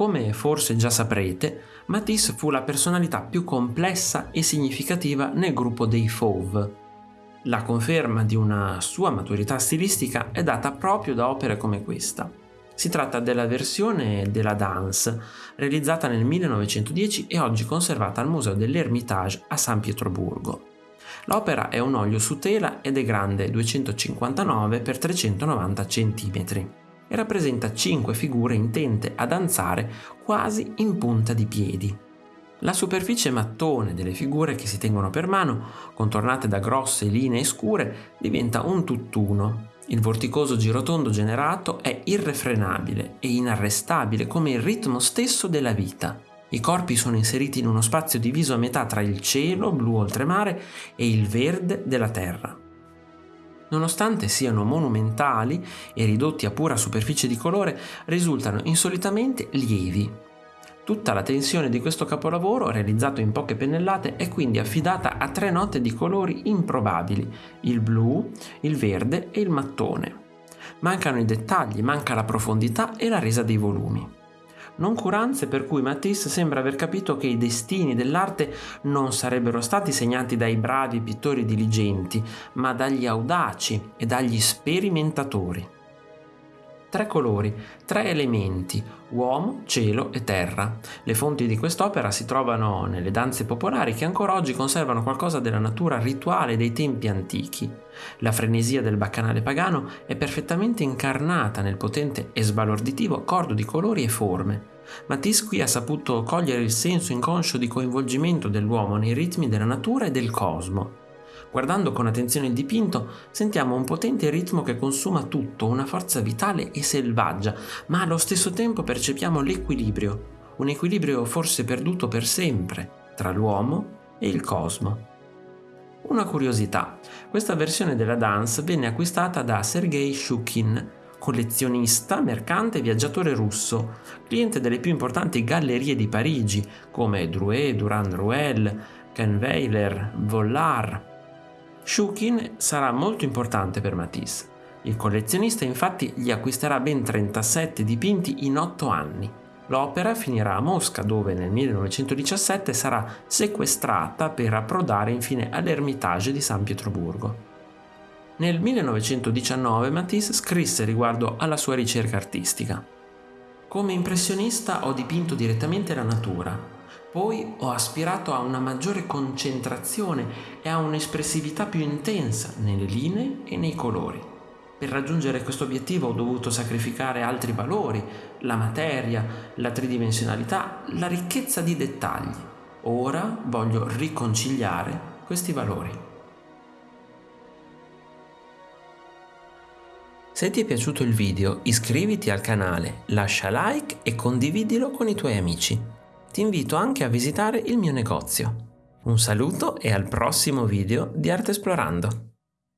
Come forse già saprete, Matisse fu la personalità più complessa e significativa nel gruppo dei Fauve. La conferma di una sua maturità stilistica è data proprio da opere come questa. Si tratta della versione della Danse, realizzata nel 1910 e oggi conservata al Museo dell'Ermitage a San Pietroburgo. L'opera è un olio su tela ed è grande 259 x 390 cm e rappresenta cinque figure intente a danzare quasi in punta di piedi. La superficie mattone delle figure che si tengono per mano, contornate da grosse linee scure, diventa un tutt'uno. Il vorticoso girotondo generato è irrefrenabile e inarrestabile come il ritmo stesso della vita. I corpi sono inseriti in uno spazio diviso a metà tra il cielo blu oltremare e il verde della terra nonostante siano monumentali e ridotti a pura superficie di colore, risultano insolitamente lievi. Tutta la tensione di questo capolavoro, realizzato in poche pennellate, è quindi affidata a tre note di colori improbabili, il blu, il verde e il mattone. Mancano i dettagli, manca la profondità e la resa dei volumi noncuranze per cui Matisse sembra aver capito che i destini dell'arte non sarebbero stati segnati dai bravi pittori diligenti, ma dagli audaci e dagli sperimentatori. Tre colori, tre elementi, uomo, cielo e terra. Le fonti di quest'opera si trovano nelle danze popolari che ancora oggi conservano qualcosa della natura rituale dei tempi antichi. La frenesia del baccanale pagano è perfettamente incarnata nel potente e sbalorditivo accordo di colori e forme. Matisse qui ha saputo cogliere il senso inconscio di coinvolgimento dell'uomo nei ritmi della natura e del cosmo. Guardando con attenzione il dipinto, sentiamo un potente ritmo che consuma tutto, una forza vitale e selvaggia, ma allo stesso tempo percepiamo l'equilibrio, un equilibrio forse perduto per sempre, tra l'uomo e il cosmo. Una curiosità, questa versione della dance venne acquistata da Sergei Shukin, collezionista, mercante e viaggiatore russo, cliente delle più importanti gallerie di Parigi come Drouet, Durand Ruel, Kahnweiler, Vollard. Shukin sarà molto importante per Matisse. Il collezionista infatti gli acquisterà ben 37 dipinti in 8 anni. L'opera finirà a Mosca dove nel 1917 sarà sequestrata per approdare infine all'Ermitage di San Pietroburgo. Nel 1919 Matisse scrisse riguardo alla sua ricerca artistica. Come impressionista ho dipinto direttamente la natura, poi ho aspirato a una maggiore concentrazione e a un'espressività più intensa nelle linee e nei colori. Per raggiungere questo obiettivo ho dovuto sacrificare altri valori, la materia, la tridimensionalità, la ricchezza di dettagli. Ora voglio riconciliare questi valori. Se ti è piaciuto il video iscriviti al canale, lascia like e condividilo con i tuoi amici. Invito anche a visitare il mio negozio. Un saluto e al prossimo video di Arte Esplorando.